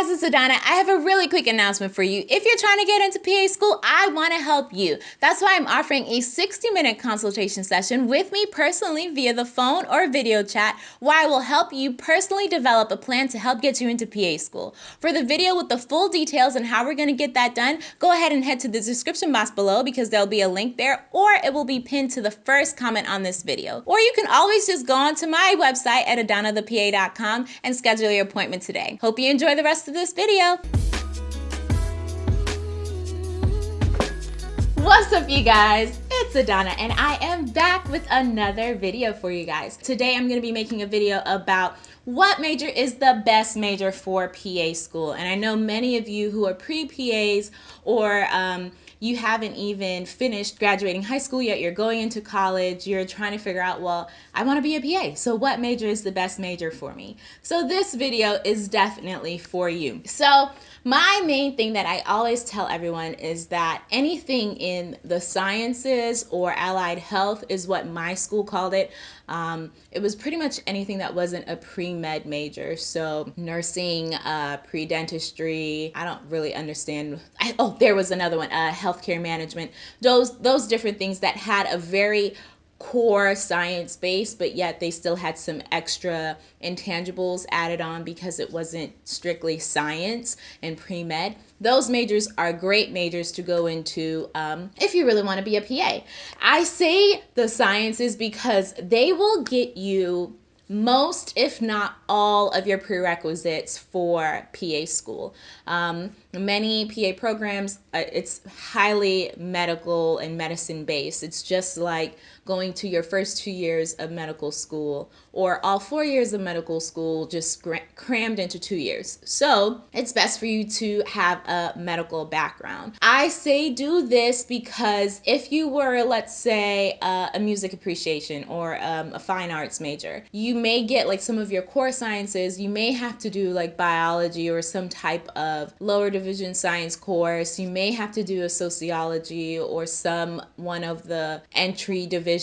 guys, it's Adana. I have a really quick announcement for you. If you're trying to get into PA school, I want to help you. That's why I'm offering a 60 minute consultation session with me personally via the phone or video chat, where I will help you personally develop a plan to help get you into PA school. For the video with the full details and how we're going to get that done, go ahead and head to the description box below because there'll be a link there, or it will be pinned to the first comment on this video. Or you can always just go onto my website at adanathepa.com and schedule your appointment today. Hope you enjoy the rest of this video. What's up you guys? It's Adana and I am back with another video for you guys. Today I'm going to be making a video about what major is the best major for PA school. And I know many of you who are pre-PAs or um, you haven't even finished graduating high school yet, you're going into college, you're trying to figure out, well, I want to be a PA, so what major is the best major for me? So this video is definitely for you. So my main thing that I always tell everyone is that anything in the sciences or allied health is what my school called it. Um, it was pretty much anything that wasn't a pre-med major. So nursing, uh, pre-dentistry, I don't really understand. I, oh, there was another one, uh, healthcare management. Those, those different things that had a very core science based, but yet they still had some extra intangibles added on because it wasn't strictly science and pre med. Those majors are great majors to go into um, if you really want to be a PA. I say the sciences because they will get you most, if not all, of your prerequisites for PA school. Um, many PA programs, uh, it's highly medical and medicine based. It's just like going to your first two years of medical school or all four years of medical school just crammed into two years. So it's best for you to have a medical background. I say do this because if you were, let's say, uh, a music appreciation or um, a fine arts major, you may get like some of your core sciences, you may have to do like biology or some type of lower division science course. You may have to do a sociology or some one of the entry division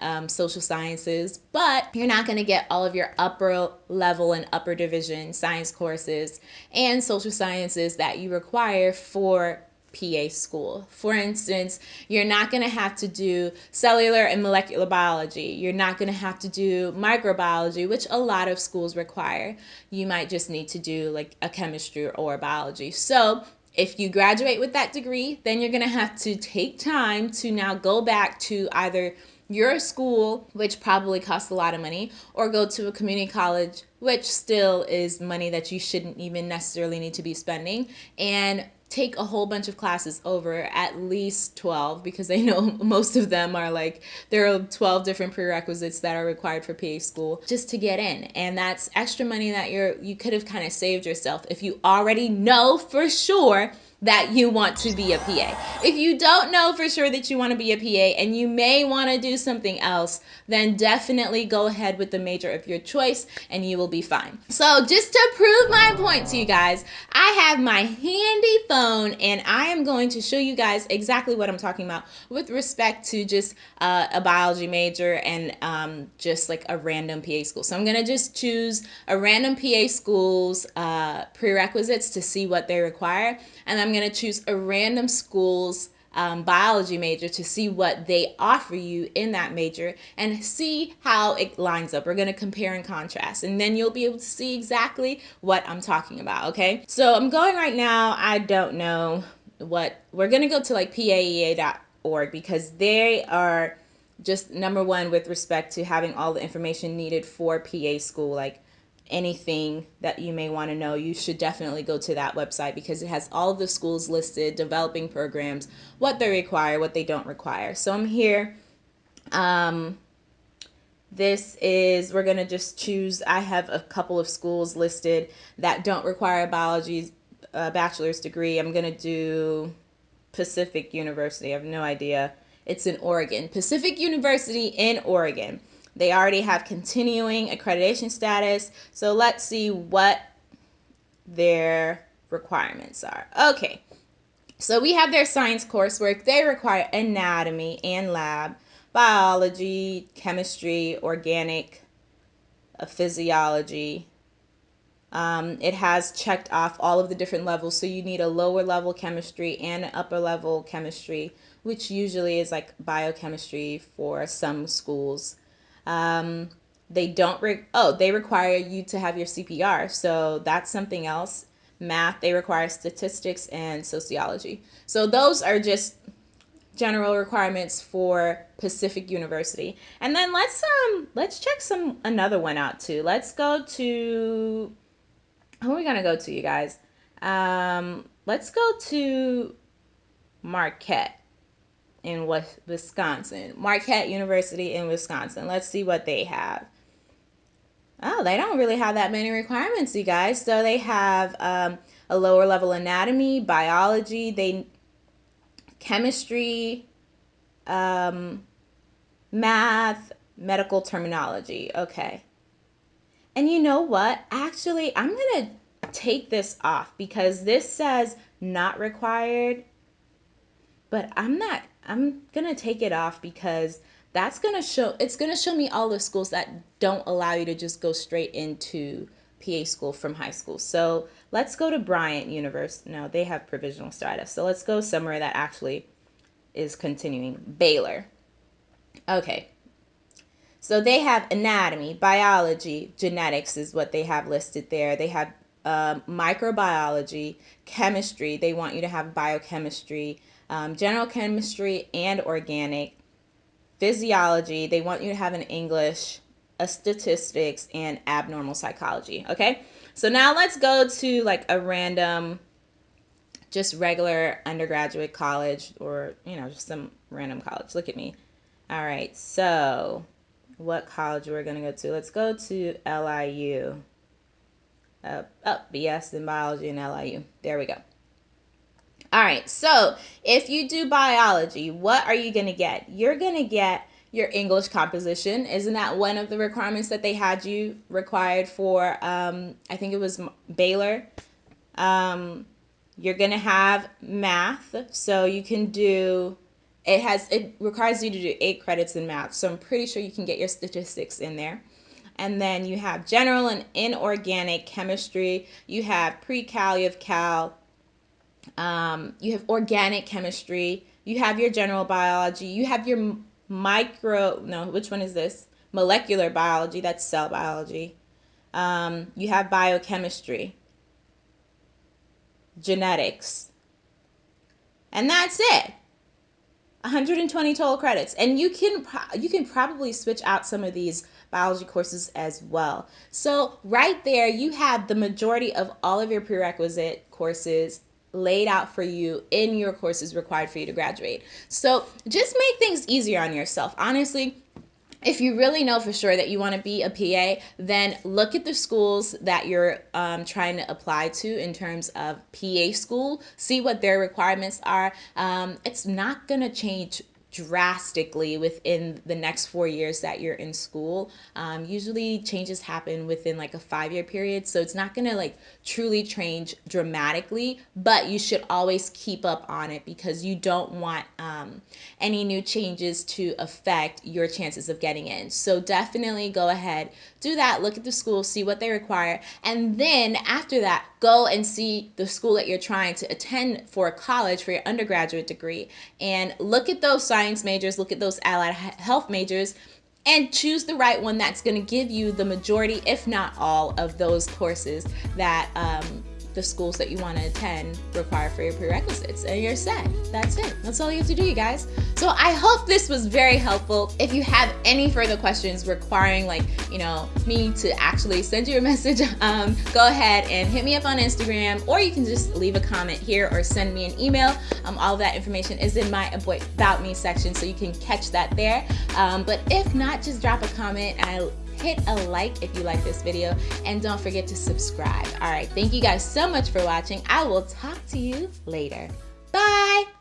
um, social sciences, but you're not going to get all of your upper level and upper division science courses and social sciences that you require for PA school. For instance, you're not going to have to do cellular and molecular biology. You're not going to have to do microbiology, which a lot of schools require. You might just need to do like a chemistry or biology. So if you graduate with that degree, then you're going to have to take time to now go back to either your school, which probably costs a lot of money, or go to a community college, which still is money that you shouldn't even necessarily need to be spending, and take a whole bunch of classes over at least 12 because I know most of them are like there are 12 different prerequisites that are required for PA school just to get in and that's extra money that you're you could have kind of saved yourself if you already know for sure that you want to be a PA. If you don't know for sure that you want to be a PA and you may want to do something else, then definitely go ahead with the major of your choice and you will be fine. So just to prove my point to you guys, I have my handy phone and I am going to show you guys exactly what I'm talking about with respect to just uh, a biology major and um, just like a random PA school. So I'm going to just choose a random PA school's uh, prerequisites to see what they require. And I'm going to choose a random school's um, biology major to see what they offer you in that major and see how it lines up. We're going to compare and contrast, and then you'll be able to see exactly what I'm talking about, okay? So I'm going right now. I don't know what we're going to go to like paea.org because they are just number one with respect to having all the information needed for PA school, like anything that you may want to know, you should definitely go to that website because it has all of the schools listed, developing programs, what they require, what they don't require. So I'm here. Um, this is, we're going to just choose, I have a couple of schools listed that don't require a biology uh, bachelor's degree. I'm going to do Pacific University. I have no idea. It's in Oregon. Pacific University in Oregon. They already have continuing accreditation status. So let's see what their requirements are. Okay, so we have their science coursework. They require anatomy and lab, biology, chemistry, organic, uh, physiology, Um, it has checked off all of the different levels. So you need a lower level chemistry and an upper level chemistry, which usually is like biochemistry for some schools. Um, they don't, re- oh, they require you to have your CPR. So that's something else. Math, they require statistics and sociology. So those are just general requirements for Pacific University. And then let's um let's check some another one out too. Let's go to who are we gonna go to, you guys? Um, let's go to Marquette in Wisconsin. Marquette University in Wisconsin. Let's see what they have. Oh, they don't really have that many requirements, you guys. So they have um, a lower level anatomy, biology, they chemistry, um, math, medical terminology. Okay. And you know what? Actually, I'm going to take this off because this says not required. But I'm not, I'm going to take it off because that's going to show, it's going to show me all the schools that don't allow you to just go straight into PA school from high school. So let's go to Bryant University. No, they have provisional status. So let's go somewhere that actually is continuing. Baylor. Okay. So they have anatomy, biology, genetics is what they have listed there. They have uh, microbiology, chemistry. They want you to have biochemistry, um, general chemistry, and organic. Physiology. They want you to have an English, a statistics, and abnormal psychology. Okay. So now let's go to like a random, just regular undergraduate college or, you know, just some random college. Look at me. All right. So what college we're going to go to. Let's go to LIU. Uh, oh, BS in biology and LIU. There we go. All right, so if you do biology, what are you going to get? You're going to get your English composition. Isn't that one of the requirements that they had you required for, um, I think it was Baylor? Um, you're going to have math, so you can do it has it requires you to do eight credits in math so i'm pretty sure you can get your statistics in there and then you have general and inorganic chemistry you have pre-cal you have cal um, you have organic chemistry. You have your general biology. You have your micro no which one is this? Molecular biology that's cell biology. Um, you have biochemistry. Genetics. And that's it. 120 total credits. And you can you can probably switch out some of these biology courses as well. So right there you have the majority of all of your prerequisite courses laid out for you in your courses required for you to graduate so just make things easier on yourself honestly if you really know for sure that you want to be a PA, then look at the schools that you're um, trying to apply to in terms of PA school. See what their requirements are. Um, it's not going to change drastically within the next four years that you're in school. Um, usually changes happen within like a five year period. So it's not going to like truly change dramatically, but you should always keep up on it because you don't want um, any new changes to affect your chances of getting in. So definitely go ahead, do that, look at the school, see what they require. And then after that, go and see the school that you're trying to attend for college for your undergraduate degree and look at those signs science majors, look at those allied health majors, and choose the right one that's going to give you the majority, if not all, of those courses that um, the schools that you want to attend require for your prerequisites and you're set. That's it. That's all you have to do, you guys. So I hope this was very helpful. If you have any further questions requiring like, you know, me to actually send you a message, um, go ahead and hit me up on Instagram or you can just leave a comment here or send me an email. Um, all that information is in my About Me section so you can catch that there. Um, but if not, just drop a comment. I hit a like if you like this video, and don't forget to subscribe. All right, thank you guys so much for watching. I will talk to you later. Bye!